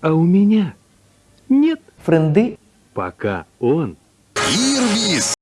А у меня нет. френды, Пока он Ирвис.